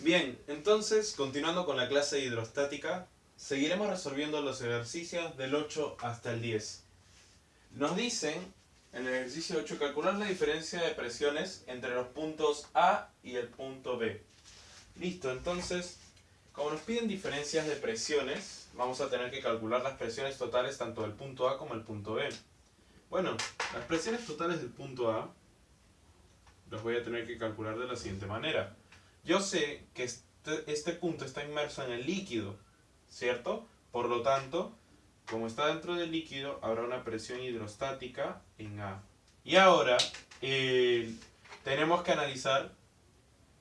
Bien, entonces, continuando con la clase hidrostática, seguiremos resolviendo los ejercicios del 8 hasta el 10. Nos dicen, en el ejercicio 8, calcular la diferencia de presiones entre los puntos A y el punto B. Listo, entonces, como nos piden diferencias de presiones, vamos a tener que calcular las presiones totales tanto del punto A como del punto B. Bueno, las presiones totales del punto A las voy a tener que calcular de la siguiente manera. Yo sé que este, este, punto está inmerso en el líquido, ¿cierto? Por lo tanto, como está dentro del líquido, habrá una presión hidrostática en A. Y ahora, eh, tenemos que analizar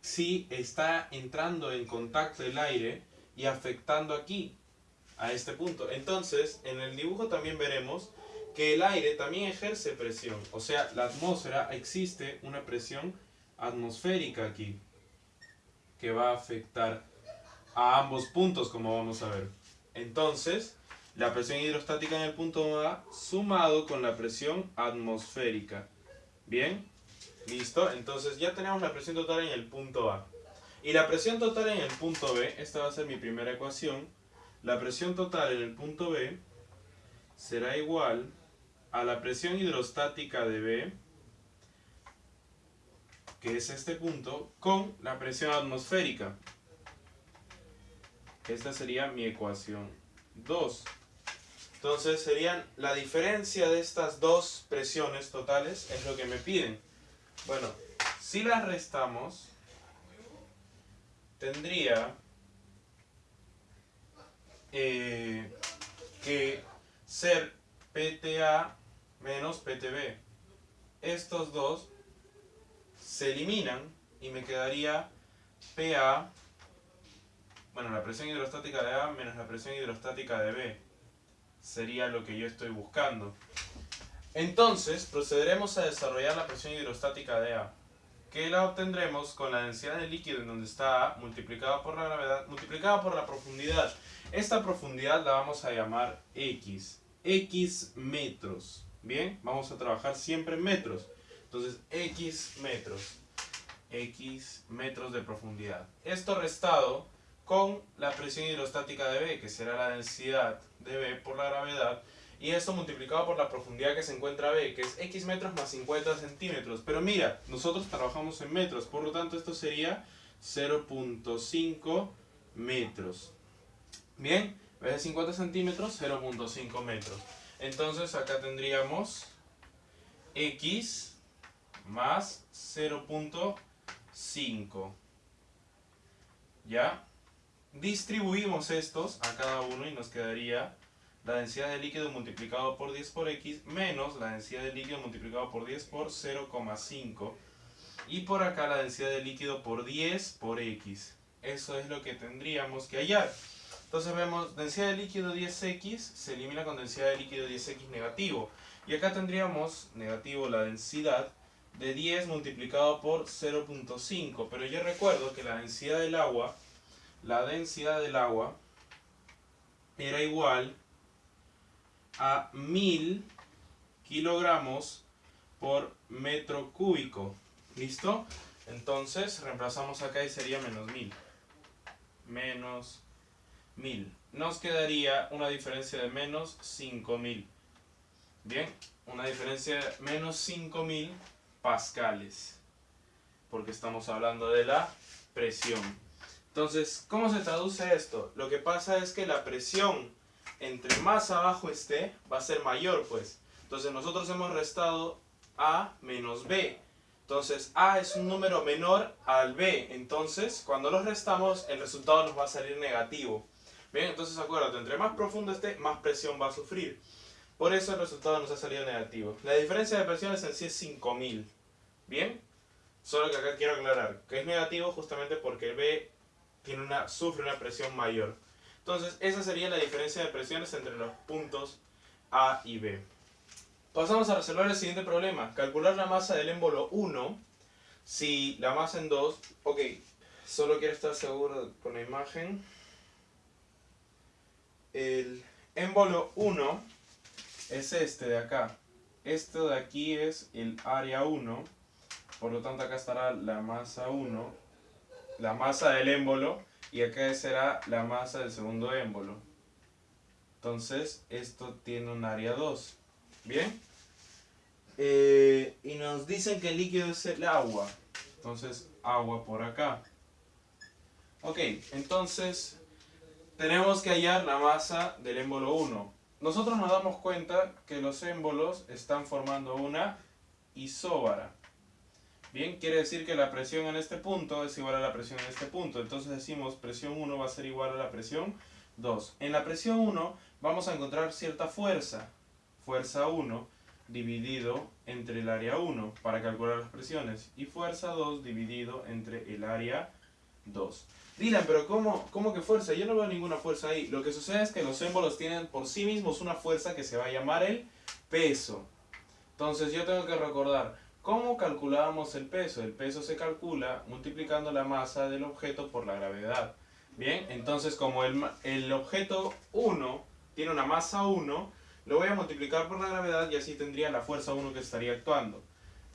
si está entrando en contacto el aire y afectando aquí, a este punto. Entonces, en el dibujo también veremos que el aire también ejerce presión. O sea, la atmósfera existe una presión atmosférica aquí que va a afectar a ambos puntos, como vamos a ver. Entonces, la presión hidrostática en el punto A sumado con la presión atmosférica. ¿Bien? ¿Listo? Entonces ya tenemos la presión total en el punto A. Y la presión total en el punto B, esta va a ser mi primera ecuación. La presión total en el punto B será igual a la presión hidrostática de B que es este punto, con la presión atmosférica. Esta sería mi ecuación 2. Entonces serían la diferencia de estas dos presiones totales es lo que me piden. Bueno, si las restamos, tendría eh, que ser PTA menos PTB. Estos dos se eliminan y me quedaría PA, bueno, la presión hidrostática de A menos la presión hidrostática de B. Sería lo que yo estoy buscando. Entonces, procederemos a desarrollar la presión hidrostática de A, que la obtendremos con la densidad del líquido en donde está A multiplicada por la gravedad, multiplicada por la profundidad. Esta profundidad la vamos a llamar X, X metros. Bien, vamos a trabajar siempre en metros. Entonces, X metros. X metros de profundidad. Esto restado con la presión hidrostática de B, que será la densidad de B por la gravedad, y esto multiplicado por la profundidad que se encuentra B, que es X metros más 50 centímetros. Pero mira, nosotros trabajamos en metros, por lo tanto esto sería 0.5 metros. Bien, en vez de 50 centímetros, 0.5 metros. Entonces acá tendríamos X más 0.5. ¿Ya? Distribuimos estos a cada uno y nos quedaría la densidad de líquido multiplicado por 10 por x menos la densidad de líquido multiplicado por 10 por 0,5 y por acá la densidad de líquido por 10 por x. Eso es lo que tendríamos que hallar. Entonces vemos densidad de líquido 10x se elimina con densidad de líquido 10x negativo. Y acá tendríamos negativo la densidad de 10 multiplicado por 0.5. Pero yo recuerdo que la densidad del agua, la densidad del agua era igual a 1000 kilogramos por metro cúbico. ¿Listo? Entonces reemplazamos acá y sería menos 1000. Menos 1000. Nos quedaría una diferencia de menos 5000. Bien, una diferencia de menos 5000 pascales, porque estamos hablando de la presión. Entonces, ¿cómo se traduce esto? Lo que pasa es que la presión entre más abajo esté, va a ser mayor, pues. Entonces, nosotros hemos restado A menos B. Entonces, A es un número menor al B. Entonces, cuando los restamos, el resultado nos va a salir negativo. Bien, entonces acuérdate, entre más profundo esté, más presión va a sufrir. Por eso el resultado nos ha salido negativo. La diferencia de presiones en sí es 5000. ¿Bien? Solo que acá quiero aclarar que es negativo justamente porque B tiene una, sufre una presión mayor. Entonces, esa sería la diferencia de presiones entre los puntos A y B. Pasamos a resolver el siguiente problema. Calcular la masa del émbolo 1 si la masa en 2... Ok, solo quiero estar seguro con la imagen. El émbolo 1 es este de acá. Esto de aquí es el área 1 por lo tanto acá estará la masa 1 la masa del émbolo y acá será la masa del segundo émbolo. Entonces, esto tiene un área 2. ¿Bien? Eh, y nos dicen que el líquido es el agua. Entonces, agua por acá. Ok, entonces tenemos que hallar la masa del émbolo 1. Nosotros nos damos cuenta que los émbolos están formando una isóbara. Bien, quiere decir que la presión en este punto es igual a la presión en este punto. Entonces decimos presión 1 va a ser igual a la presión 2. En la presión 1 vamos a encontrar cierta fuerza. Fuerza 1 dividido entre el área 1 para calcular las presiones. Y fuerza 2 dividido entre el área 2. Dylan, pero ¿cómo, ¿cómo que fuerza? Yo no veo ninguna fuerza ahí. Lo que sucede es que los émbolos tienen por sí mismos una fuerza que se va a llamar el peso. Entonces yo tengo que recordar, ¿cómo calculábamos el peso? El peso se calcula multiplicando la masa del objeto por la gravedad. Bien, entonces como el, el objeto 1 tiene una masa 1, lo voy a multiplicar por la gravedad y así tendría la fuerza 1 que estaría actuando.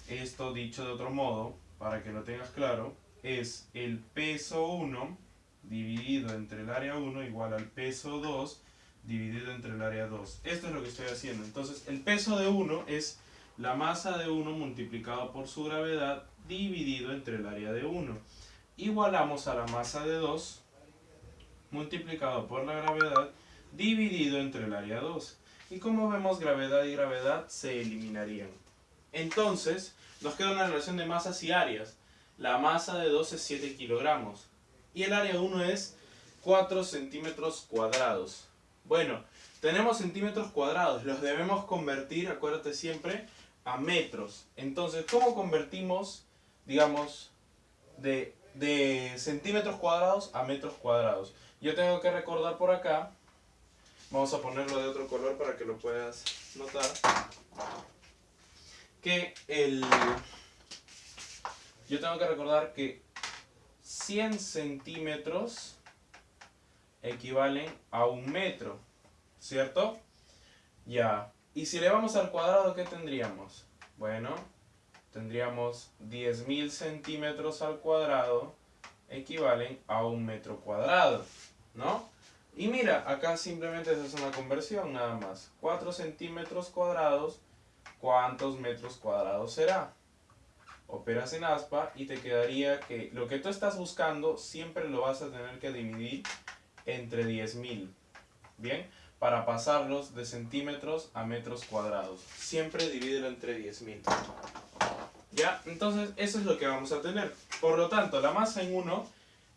Esto dicho de otro modo, para que lo tengas claro, es el peso 1 dividido entre el área 1 igual al peso 2 dividido entre el área 2. Esto es lo que estoy haciendo. Entonces, el peso de 1 es la masa de 1 multiplicado por su gravedad dividido entre el área de 1. Igualamos a la masa de 2 multiplicado por la gravedad dividido entre el área 2. Y como vemos, gravedad y gravedad se eliminarían. Entonces, nos queda una relación de masas y áreas. La masa de 2 es 7 kilogramos. Y el área 1 es 4 centímetros cuadrados. Bueno, tenemos centímetros cuadrados. Los debemos convertir, acuérdate siempre, a metros. Entonces, ¿cómo convertimos, digamos, de, de centímetros cuadrados a metros cuadrados? Yo tengo que recordar por acá, vamos a ponerlo de otro color para que lo puedas notar, que el yo tengo que recordar que 100 centímetros equivalen a un metro, ¿cierto? Ya. Y si le vamos al cuadrado, ¿qué tendríamos? Bueno, tendríamos 10.000 centímetros al cuadrado equivalen a un metro cuadrado, ¿no? Y mira, acá simplemente hace una conversión nada más. 4 centímetros cuadrados, ¿cuántos metros cuadrados será? operas en aspa y te quedaría que lo que tú estás buscando siempre lo vas a tener que dividir entre 10.000. ¿Bien? Para pasarlos de centímetros a metros cuadrados. Siempre divídelo entre 10.000. ¿Ya? Entonces, eso es lo que vamos a tener. Por lo tanto, la masa en 1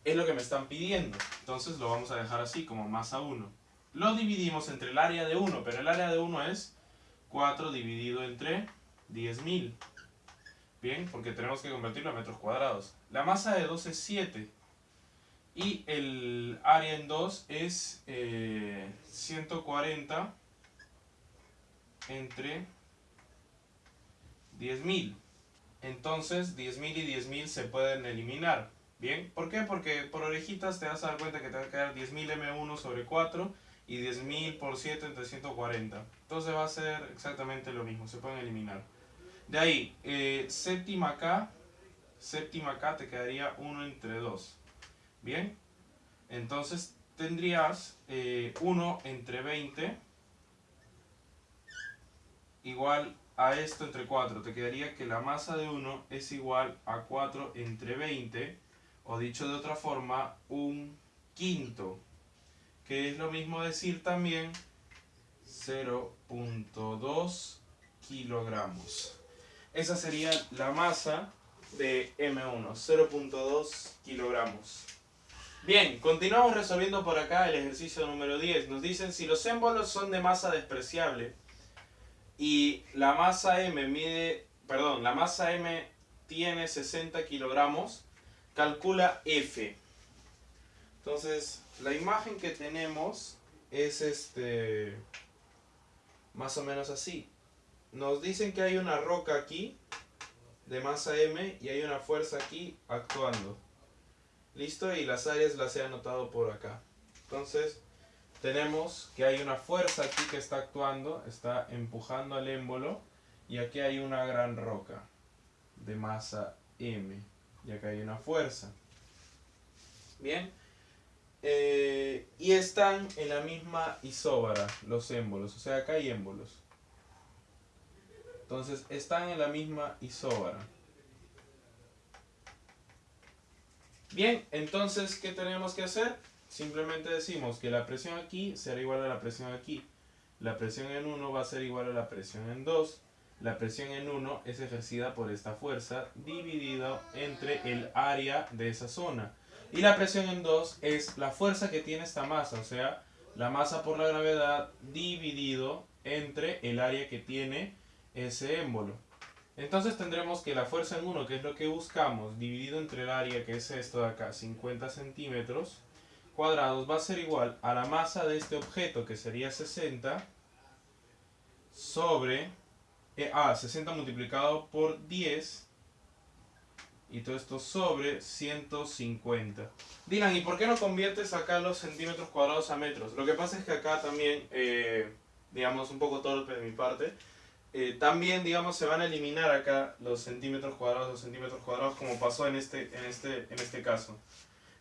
es lo que me están pidiendo. Entonces, lo vamos a dejar así, como masa 1. Lo dividimos entre el área de 1, pero el área de 1 es 4 dividido entre 10.000. Bien, porque tenemos que convertirlo a metros cuadrados. La masa de 2 es 7. Y el área en 2 es 140 eh, entre 10.000. Entonces 10.000 y 10.000 se pueden eliminar. ¿Bien? ¿Por qué? Porque por orejitas te vas a dar cuenta que te va a quedar 10.000 M1 sobre 4 y 10.000 por 7 entre 140. Entonces va a ser exactamente lo mismo, se pueden eliminar. De ahí, eh, séptima K, séptima K te quedaría 1 entre 2. Bien, entonces tendrías 1 eh, entre 20 igual a esto entre 4. Te quedaría que la masa de 1 es igual a 4 entre 20, o dicho de otra forma, un quinto. Que es lo mismo decir también 0.2 kilogramos. Esa sería la masa de M1, 0.2 kilogramos. Bien, continuamos resolviendo por acá el ejercicio número 10. Nos dicen si los émbolos son de masa despreciable y la masa M mide, perdón, la masa M tiene 60 kilogramos, calcula F. Entonces, la imagen que tenemos es este más o menos así nos dicen que hay una roca aquí de masa M y hay una fuerza aquí actuando. ¿Listo? Y las áreas las he anotado por acá. Entonces, tenemos que hay una fuerza aquí que está actuando, está empujando al émbolo y aquí hay una gran roca de masa M y acá hay una fuerza. Bien. Eh, y están en la misma isóbara los émbolos, o sea, acá hay émbolos. Entonces, están en la misma isóbara. Bien, entonces, ¿qué tenemos que hacer? Simplemente decimos que la presión aquí será igual a la presión aquí. La presión en 1 va a ser igual a la presión en 2. La presión en 1 es ejercida por esta fuerza dividido entre el área de esa zona. Y la presión en 2 es la fuerza que tiene esta masa, o sea, la masa por la gravedad dividido entre el área que tiene ese émbolo. Entonces tendremos que la fuerza en 1, que es lo que buscamos, dividido entre el área, que es esto de acá, 50 centímetros cuadrados, va a ser igual a la masa de este objeto, que sería 60, sobre, eh, ah, 60 multiplicado por 10, y todo esto sobre 150. Dirán, ¿y por qué no conviertes acá los centímetros cuadrados a metros? Lo que pasa es que acá también, eh, digamos, un poco torpe de mi parte, eh, también, digamos, se van a eliminar acá los centímetros cuadrados, los centímetros cuadrados, como pasó en este, en este, en este caso.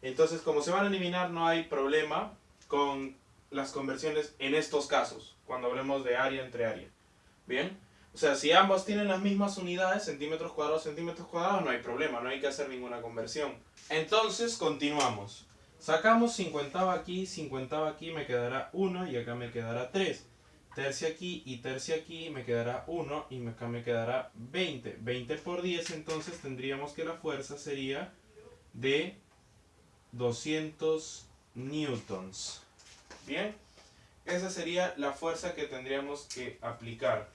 Entonces, como se van a eliminar, no hay problema con las conversiones en estos casos, cuando hablemos de área entre área. ¿Bien? O sea, si ambos tienen las mismas unidades, centímetros cuadrados, centímetros cuadrados, no hay problema, no hay que hacer ninguna conversión. Entonces, continuamos. Sacamos 50 aquí, 50 aquí, me quedará 1 y acá me quedará 3. Tercia aquí y tercia aquí me quedará 1 y acá me quedará 20. 20 por 10, entonces tendríamos que la fuerza sería de 200 newtons. Bien, esa sería la fuerza que tendríamos que aplicar.